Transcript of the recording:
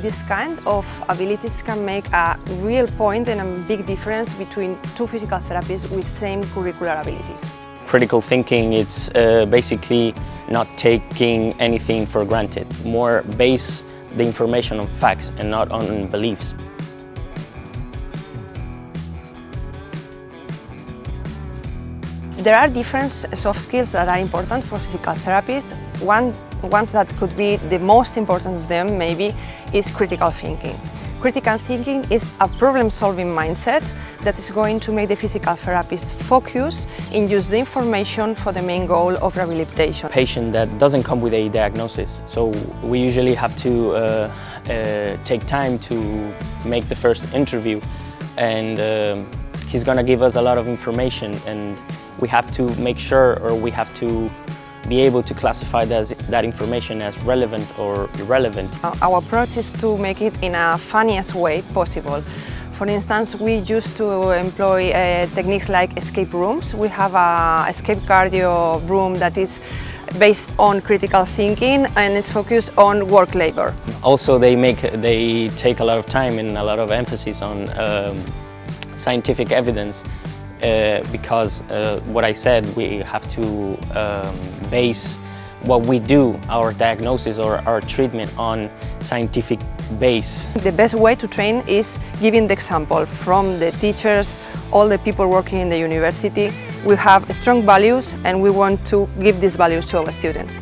This kind of abilities can make a real point and a big difference between two physical therapists with same curricular abilities. Critical thinking, it's uh, basically not taking anything for granted, more base the information on facts and not on beliefs. There are different soft skills that are important for physical therapists. One ones that could be the most important of them maybe is critical thinking. Critical thinking is a problem-solving mindset that is going to make the physical therapist focus in use the information for the main goal of rehabilitation. Patient that doesn't come with a diagnosis, so we usually have to uh, uh, take time to make the first interview and uh, he's gonna give us a lot of information and we have to make sure or we have to be able to classify that, that information as relevant or irrelevant. Our approach is to make it in a funniest way possible. For instance, we used to employ uh, techniques like escape rooms. We have a escape cardio room that is based on critical thinking and it's focused on work labor. Also, they make they take a lot of time and a lot of emphasis on um, scientific evidence uh, because uh, what I said, we have to um, base what we do, our diagnosis or our treatment on scientific base. The best way to train is giving the example from the teachers, all the people working in the university. We have strong values and we want to give these values to our students.